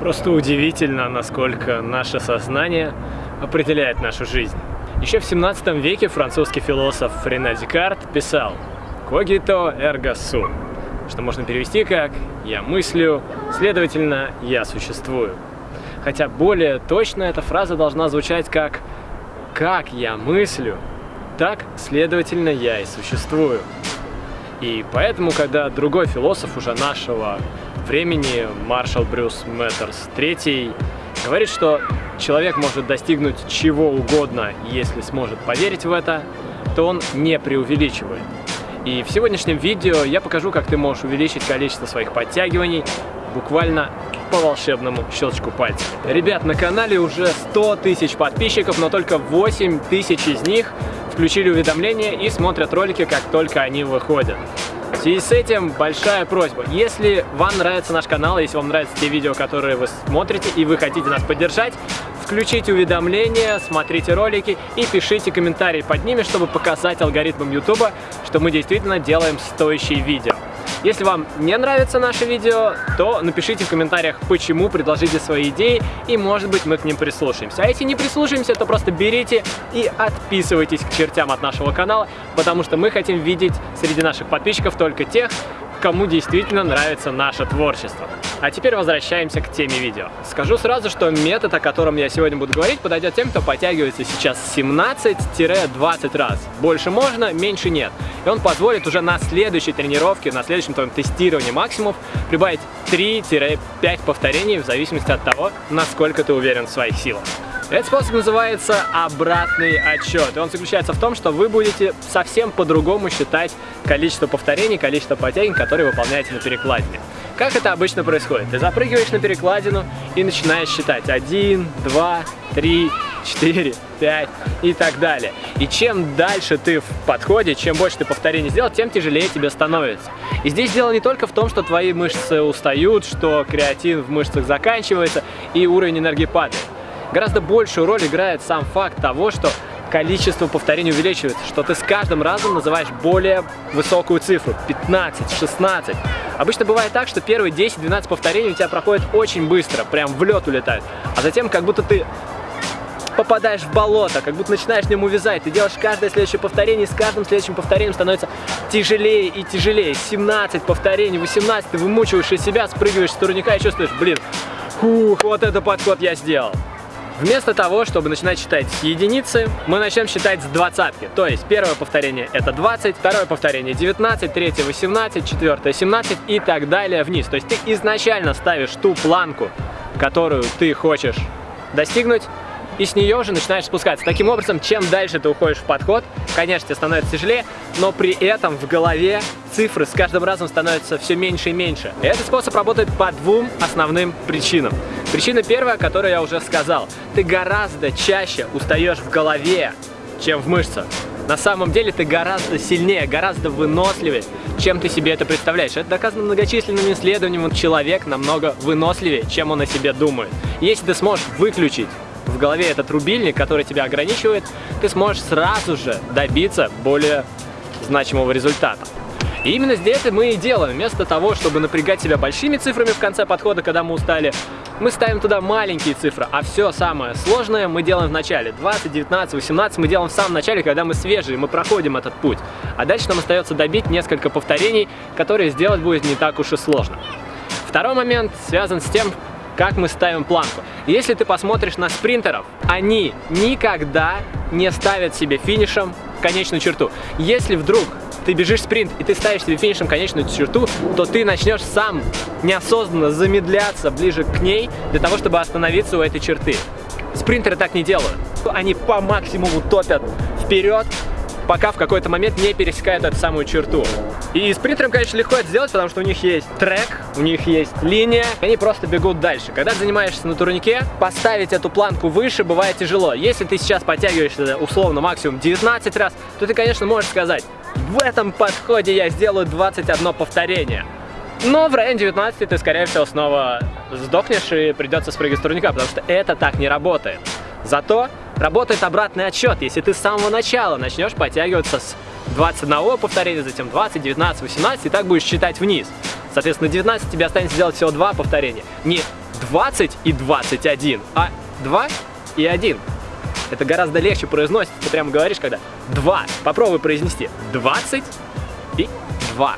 Просто удивительно, насколько наше сознание определяет нашу жизнь. Еще в 17 веке французский философ Рене Декарт писал «Когито эрго сум», что можно перевести как «я мыслю, следовательно, я существую». Хотя более точно эта фраза должна звучать как «как я мыслю, так, следовательно, я и существую». И поэтому, когда другой философ уже нашего времени, маршал Брюс Мэттерс III, говорит, что человек может достигнуть чего угодно, если сможет поверить в это, то он не преувеличивает. И в сегодняшнем видео я покажу, как ты можешь увеличить количество своих подтягиваний буквально по волшебному щелчку пальцев. Ребят, на канале уже 100 тысяч подписчиков, но только 8 тысяч из них включили уведомления и смотрят ролики, как только они выходят. В связи с этим большая просьба, если вам нравится наш канал, если вам нравятся те видео, которые вы смотрите и вы хотите нас поддержать, включите уведомления, смотрите ролики и пишите комментарии под ними, чтобы показать алгоритмам YouTube, что мы действительно делаем стоящие видео. Если вам не нравится наше видео, то напишите в комментариях, почему, предложите свои идеи, и может быть мы к ним прислушаемся. А если не прислушаемся, то просто берите и отписывайтесь к чертям от нашего канала, потому что мы хотим видеть среди наших подписчиков только тех, кому действительно нравится наше творчество. А теперь возвращаемся к теме видео. Скажу сразу, что метод, о котором я сегодня буду говорить, подойдет тем, кто подтягивается сейчас 17-20 раз. Больше можно, меньше нет. И он позволит уже на следующей тренировке, на следующем твоем тестировании максимумов прибавить 3-5 повторений в зависимости от того, насколько ты уверен в своих силах. Этот способ называется обратный отчет. И он заключается в том, что вы будете совсем по-другому считать количество повторений, количество подтягиваний, которые выполняете на перекладине. Как это обычно происходит? Ты запрыгиваешь на перекладину и начинаешь считать 1, 2, 3, 4, 5 и так далее. И чем дальше ты в подходе, чем больше ты повторений сделал, тем тяжелее тебе становится. И здесь дело не только в том, что твои мышцы устают, что креатин в мышцах заканчивается и уровень энергии падает. Гораздо большую роль играет сам факт того, что количество повторений увеличивается, что ты с каждым разом называешь более высокую цифру, 15, 16. Обычно бывает так, что первые 10-12 повторений у тебя проходят очень быстро, прям в лед улетают, а затем как будто ты попадаешь в болото, как будто начинаешь в нем увязать. Ты делаешь каждое следующее повторение, и с каждым следующим повторением становится тяжелее и тяжелее. 17 повторений, 18, ты вымучиваешь из себя, спрыгиваешь с турника и чувствуешь, блин, фух, вот это подход я сделал. Вместо того, чтобы начинать считать с единицы, мы начнем считать с двадцатки. То есть первое повторение это 20, второе повторение 19, третье 18, четвертое 17 и так далее вниз. То есть ты изначально ставишь ту планку, которую ты хочешь достигнуть, и с нее уже начинаешь спускаться. Таким образом, чем дальше ты уходишь в подход, конечно, тебе становится тяжелее, но при этом в голове цифры с каждым разом становятся все меньше и меньше. Этот способ работает по двум основным причинам. Причина первая, которую я уже сказал. Ты гораздо чаще устаешь в голове, чем в мышцах. На самом деле ты гораздо сильнее, гораздо выносливее, чем ты себе это представляешь. Это доказано многочисленными исследованиями. Человек намного выносливее, чем он о себе думает. Если ты сможешь выключить в голове этот рубильник, который тебя ограничивает, ты сможешь сразу же добиться более значимого результата. И именно здесь это мы и делаем. Вместо того, чтобы напрягать себя большими цифрами в конце подхода, когда мы устали, мы ставим туда маленькие цифры, а все самое сложное мы делаем в начале. 20, 19, 18 мы делаем в самом начале, когда мы свежие, мы проходим этот путь. А дальше нам остается добить несколько повторений, которые сделать будет не так уж и сложно. Второй момент связан с тем, как мы ставим планку. Если ты посмотришь на спринтеров, они никогда не ставят себе финишем конечную черту. Если вдруг ты бежишь спринт и ты ставишь себе финишем конечную черту, то ты начнешь сам неосознанно замедляться ближе к ней для того, чтобы остановиться у этой черты. Спринтеры так не делают. Они по максимуму топят вперед, пока в какой-то момент не пересекают эту самую черту. И спринтерам, конечно, легко это сделать, потому что у них есть трек, у них есть линия, они просто бегут дальше. Когда ты занимаешься на турнике, поставить эту планку выше бывает тяжело. Если ты сейчас подтягиваешься условно максимум 19 раз, то ты, конечно, можешь сказать, в этом подходе я сделаю 21 повторение. Но в районе 19 ты, скорее всего, снова сдохнешь и придется спрыгивать с турника, потому что это так не работает. Зато работает обратный отсчет. Если ты с самого начала начнешь подтягиваться с 21 повторения, затем 20, 19, 18, и так будешь считать вниз. Соответственно, 19 тебе останется сделать всего 2 повторения. Не 20 и 21, а 2 и 1. Это гораздо легче произносить. Ты прямо говоришь, когда 2. Попробуй произнести 20 и 2.